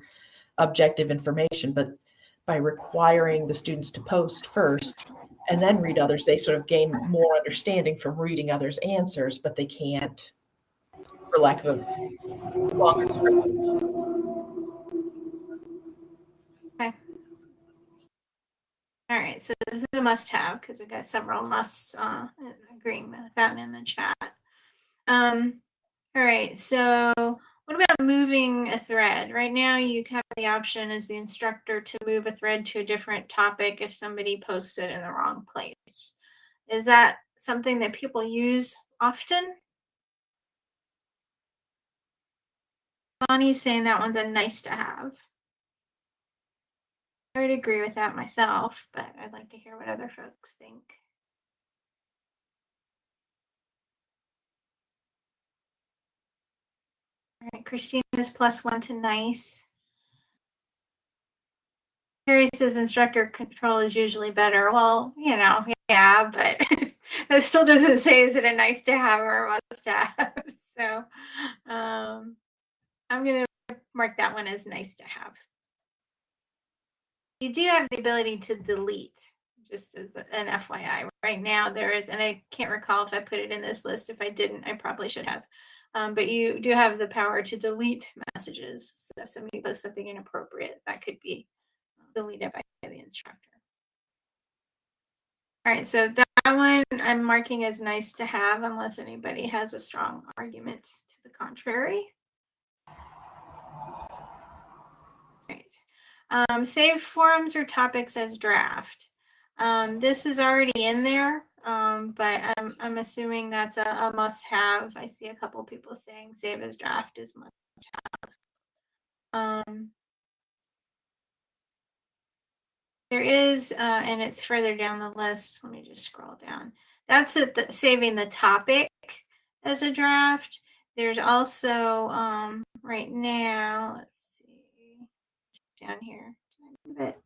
objective information. But by requiring the students to post first and then read others, they sort of gain more understanding from reading others' answers, but they can't, for lack of a longer description. All right, so this is a must have because we've got several musts uh, agreeing with that in the chat. Um, all right, so what about moving a thread? Right now, you have the option as the instructor to move a thread to a different topic if somebody posts it in the wrong place. Is that something that people use often? Bonnie's saying that one's a nice to have. I would agree with that myself, but I'd like to hear what other folks think. All right, Christine is plus one to nice. Harry says instructor control is usually better. Well, you know, yeah, but (laughs) that still doesn't say is it a nice to have or a must have. (laughs) So um, I'm going to mark that one as nice to have. You do have the ability to delete, just as an FYI. Right now, there is, and I can't recall if I put it in this list. If I didn't, I probably should have. Um, but you do have the power to delete messages. So if somebody posts something inappropriate, that could be deleted by the instructor. All right, so that one I'm marking as nice to have unless anybody has a strong argument to the contrary. Right. Um, save forums or topics as draft. Um, this is already in there, um, but I'm, I'm assuming that's a, a must have. I see a couple people saying save as draft is must have. Um, There is, uh, and it's further down the list. Let me just scroll down. That's it, the, saving the topic as a draft. There's also, um, right now, let's see, down here. Move it.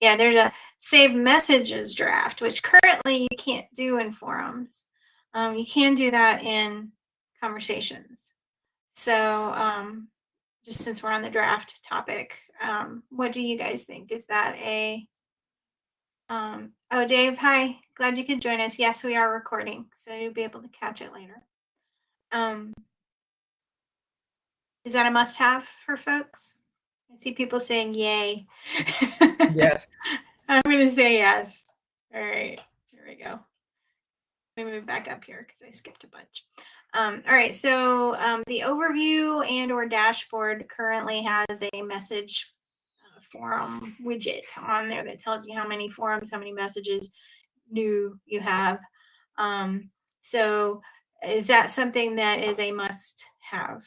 Yeah, there's a save messages draft, which currently you can't do in forums. Um, you can do that in conversations. So, um, just since we're on the draft topic, um, what do you guys think? Is that a um, oh Dave, hi. Glad you could join us. Yes, we are recording, so you'll be able to catch it later. Um, is that a must have for folks? I see people saying yay. Yes. (laughs) I'm gonna say yes. All right, here we go. Let me move back up here because I skipped a bunch. Um, all right, so um, the overview and or dashboard currently has a message uh, forum widget on there that tells you how many forums, how many messages new you have. Um, so is that something that is a must have?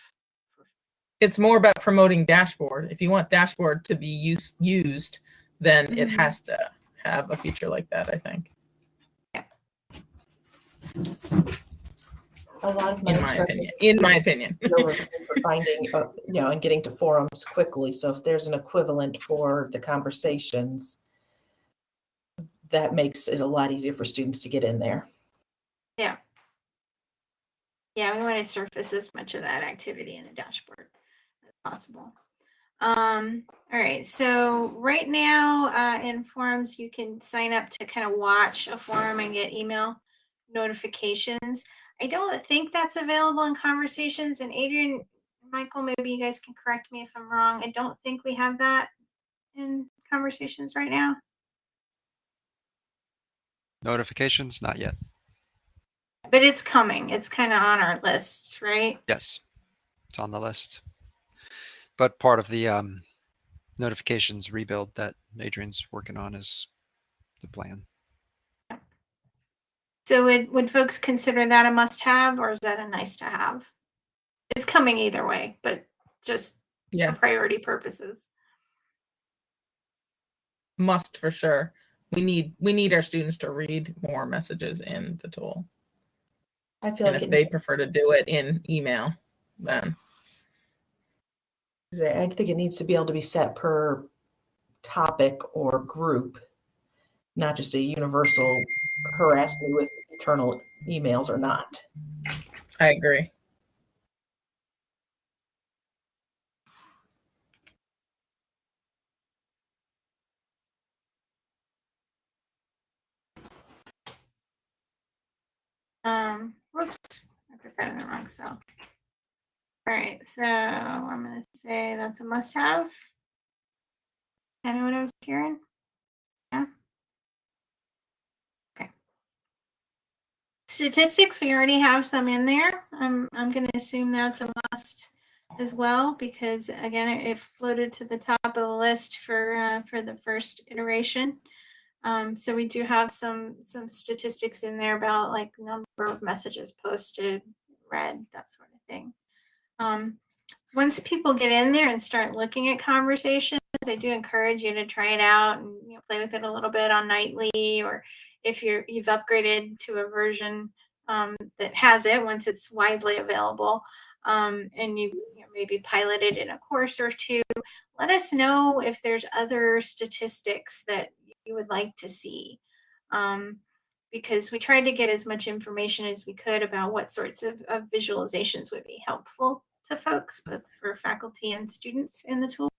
It's more about promoting dashboard. If you want dashboard to be used used, then it Mhm. has to have a feature like that, I think. Yeah. A lot of my In my opinion. In my opinion. know (laughs) of for finding, uh, you know, and getting to forums quickly. So if there's an equivalent for the conversations, that makes it a lot easier for students to get in there. Yeah, Yeah, we want to surface as much of that activity in the dashboard as possible. Um, all right, so right now uh, in forums, you can sign up to kind of watch a forum and get email notifications. I don't think that's available in conversations. And Adrian, Michael, maybe you guys can correct me if I'm wrong. I don't think we have that in conversations right now. Notifications, not yet. But it's coming. It's kind of on our lists, right? Yes, it's on the list. But part of the um, notifications rebuild that Adrian's working on is the plan. So would, would folks consider that a must have or is that a nice to have? It's coming either way, but just for Yeah, priority purposes. must for sure. We need we need our students to read more messages in the tool. I feel And like if they prefer to do it in email, then I think it needs to be able to be set per topic or group, not just a universal harass me with internal emails or not. I agree. Um, whoops, I put that in the wrong cell. All right, so I'm gonna say that's a must have. Kind of what I was hearing? Yeah. Okay. Statistics, we already have some in there. I'm, I'm gonna assume that's a must as well, because again, it it floated to the top of the list for, uh, for the first iteration. Um, so we do have some, some statistics in there about like number of messages posted, read, that sort of thing. Um, once people get in there and start looking at conversations, I do encourage you to try it out and you know, play with it a little bit on nightly, or if you're you've upgraded to a version um, that has it once it's widely available, um, and you, you know, maybe piloted in a course or two. Let us know if there's other statistics that you would like to see. Um, because we tried to get as much information as we could about what sorts of, of visualizations would be helpful to folks, both for faculty and students in the tool.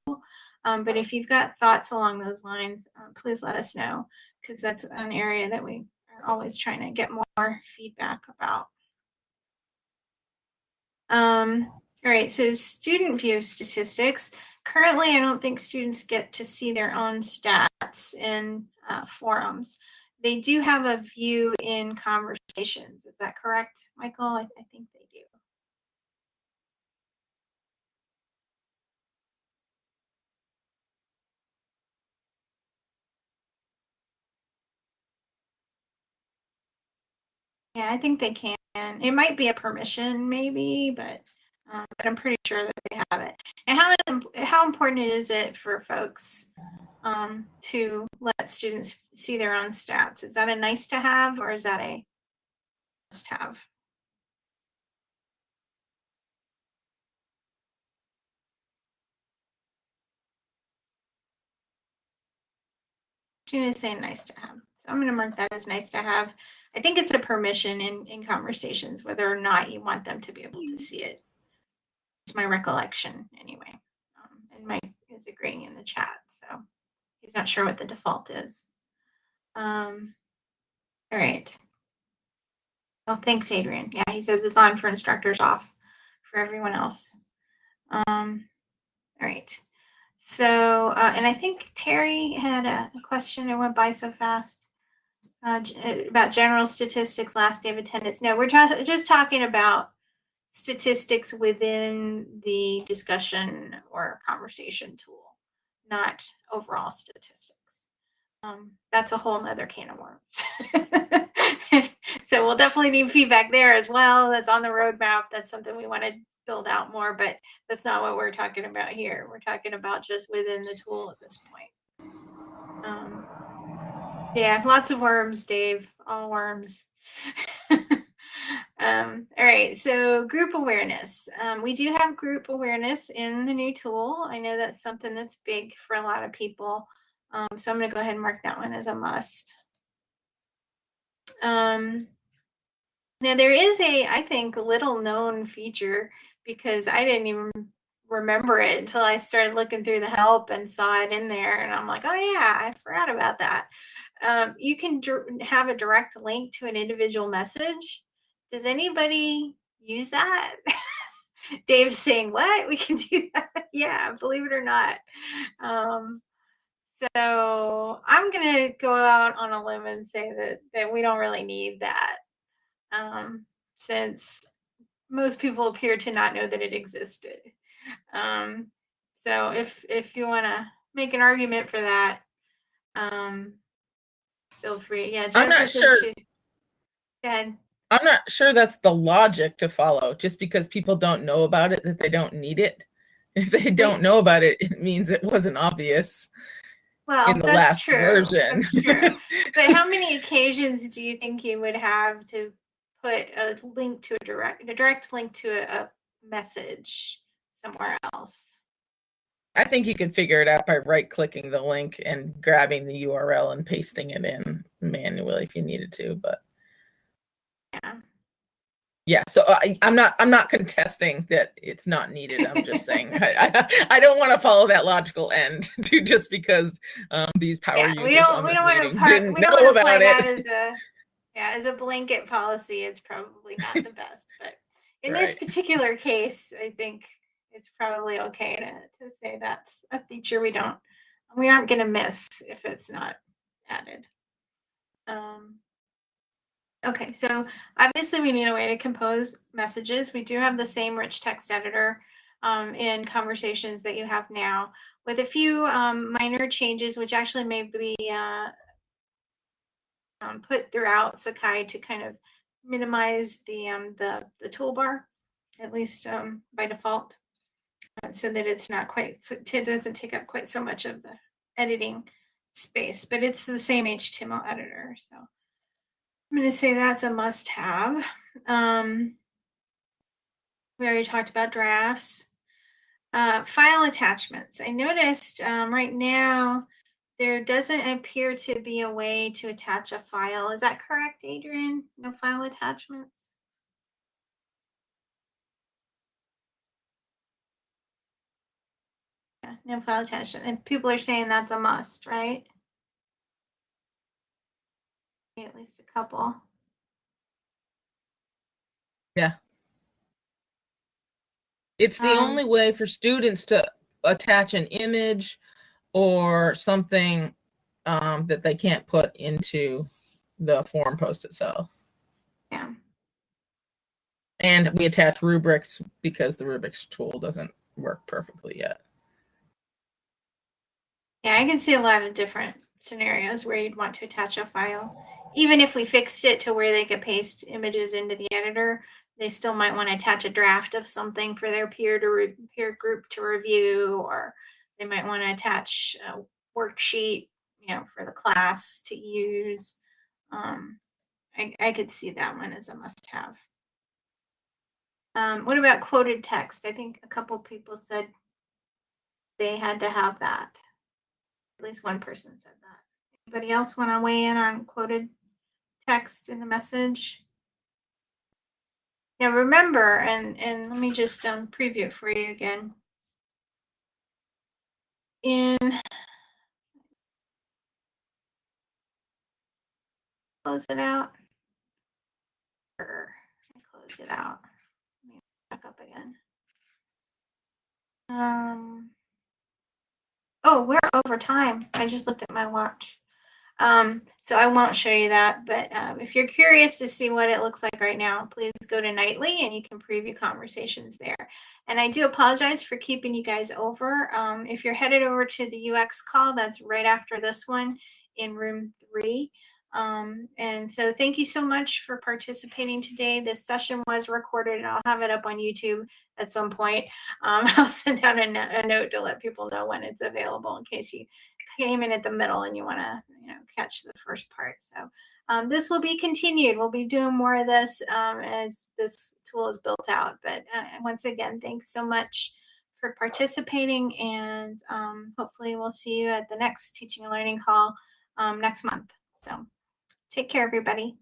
Um, but if you've got thoughts along those lines, um, please let us know because that's an area that we are always trying to get more feedback about. Um, all right, so student view statistics. Currently, I don't think students get to see their own stats in uh, forums. They do have a view in conversations. Is that correct, Michael? I, I think they do. Yeah, I think they can. It might be a permission, maybe, but um, but I'm pretty sure that they have it. And how how important is it for folks um, to let students see their own stats? Is that a nice to have or is that a must have? Is saying nice to have. So I'm going to mark that as nice to have. I think it's a permission in, in conversations, whether or not you want them to be able to see it. It's my recollection anyway. Um, and Mike is agreeing in the chat, so he's not sure what the default is. Um, all right. Oh, thanks, Adrian. Yeah, he says it's on for instructors, off for everyone else. Um, all right. So, uh, and I think Terry had a, question. It went by so fast uh, about general statistics, last day of attendance. No, we're just talking about statistics within the discussion or conversation tool, not overall statistics. Um, that's a whole other can of worms. (laughs) so we'll definitely need feedback there as well. That's on the roadmap. That's something we want to build out more, but that's not what we're talking about here. We're talking about just within the tool at this point. Um, yeah, lots of worms, Dave. All worms. (laughs) Um, all right, so group awareness. Um, we do have group awareness in the new tool. I know that's something that's big for a lot of people. Um, so I'm going to go ahead and mark that one as a must. Um, now there is a, I think, little known feature because I didn't even remember it until I started looking through the help and saw it in there. And I'm like, oh yeah, I forgot about that. Um, you can have a direct link to an individual message does anybody use that? (laughs) Dave's saying, What? We can do (laughs) that? yeah, believe it or not. Um, so I'm going to go out on a limb and say that, that we don't really need that um, since most people appear to not know that it existed. Um, so if if you want to make an argument for that, um, feel free. Yeah, Jennifer I'm not sure. She, go ahead. I'm not sure that's the logic to follow. Just because people don't know about it, that they don't need it. (laughs) If they don't know about it, it means it wasn't obvious. Well, in the that's last true. version. That's true. (laughs) but how many occasions do you think you would have to put a link to a direct, a direct link to a, a message somewhere else? I think you can figure it out by right clicking the link and grabbing the URL and pasting it in manually if you needed to, but. Yeah, so I, am not I'm not contesting that it's not needed. I'm just saying I, I, I, don't want to follow that logical end (laughs) to just because um, these power yeah, users we don't, on we don't part, didn't know about it. As a, yeah, as a blanket policy, it's probably not the best. But (laughs) in right. this particular case, I think it's probably okay to, to say that's a feature we don't we aren't going to miss if it's not added. Um, Okay, so obviously we need a way to compose messages. We do have the same rich text editor um, in conversations that you have now with a few um, minor changes, which actually may be uh, um, put throughout Sakai to kind of minimize the, um, the, the toolbar, at least um, by default, uh, so that it's not quite, it doesn't take up quite so much of the editing space, but it's the same HTML editor, so. I'm going to say that's a must have. Um, we already talked about drafts. Uh, file attachments. I noticed um, right now there doesn't appear to be a way to attach a file. Is that correct, Adrian? No file attachments? Yeah, no file attachment. And people are saying that's a must, right? At least a couple. Yeah. It's the um, only way for students to attach an image or something um, that they can't put into the forum post itself. Yeah. And we attach rubrics because the rubrics tool doesn't work perfectly yet. Yeah, I can see a lot of different scenarios where you'd want to attach a file. Even if we fixed it to where they could paste images into the editor, they still might want to attach a draft of something for their peer to peer group to review, or they might want to attach a worksheet, you know, for the class to use. Um, I, I could see that one as a must-have. Um, what about quoted text? I think a couple people said they had to have that. At least one person said that. Anybody else want to weigh in on quoted text in the message? Now remember, and and let me just um, preview it for you again. In close it out. Or close it out. Let me back up again. Um. Oh, we're over time. I just looked at my watch. Um, so I won't show you that, but um, if you're curious to see what it looks like right now, please go to Nightly and you can preview conversations there. And I do apologize for keeping you guys over. Um, if you're headed over to the UX call, that's right after this one in room three. Um, and so thank you so much for participating today. This session was recorded and I'll have it up on YouTube at some point. Um, (laughs) I'll send out a, no- a note to let people know when it's available in case you came in at the middle and you want to you know catch the first part. So um, this will be continued. We'll be doing more of this um, as this tool is built out. But uh, once again, thanks so much for participating and um, hopefully we'll see you at the next teaching and learning call um, next month. So take care, everybody.